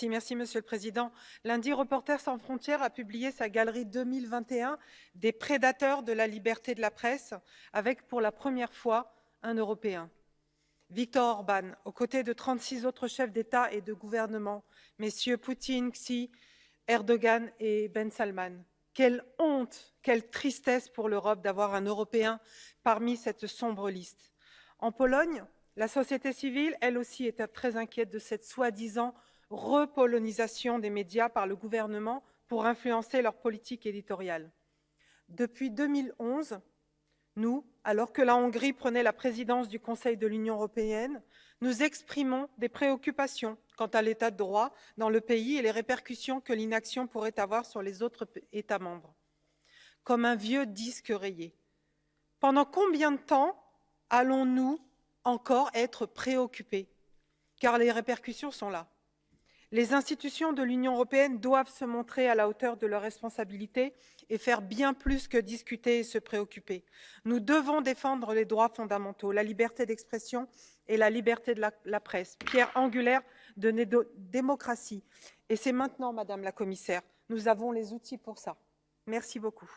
Merci, Monsieur le Président. Lundi, Reporters sans frontières a publié sa galerie 2021 des prédateurs de la liberté de la presse, avec pour la première fois un Européen. Viktor Orban, aux côtés de 36 autres chefs d'État et de gouvernement, messieurs Poutine, Xi, Erdogan et Ben Salman. Quelle honte, quelle tristesse pour l'Europe d'avoir un Européen parmi cette sombre liste. En Pologne, la société civile, elle aussi, était très inquiète de cette soi-disant repolonisation des médias par le gouvernement pour influencer leur politique éditoriale. Depuis 2011, nous, alors que la Hongrie prenait la présidence du Conseil de l'Union européenne, nous exprimons des préoccupations quant à l'état de droit dans le pays et les répercussions que l'inaction pourrait avoir sur les autres États membres. Comme un vieux disque rayé. Pendant combien de temps allons-nous encore être préoccupés? Car les répercussions sont là. Les institutions de l'Union européenne doivent se montrer à la hauteur de leurs responsabilités et faire bien plus que discuter et se préoccuper. Nous devons défendre les droits fondamentaux, la liberté d'expression et la liberté de la, presse, pierre angulaire de nos démocratie. Et c'est maintenant, Madame la Commissaire, nous avons les outils pour ça. Merci beaucoup.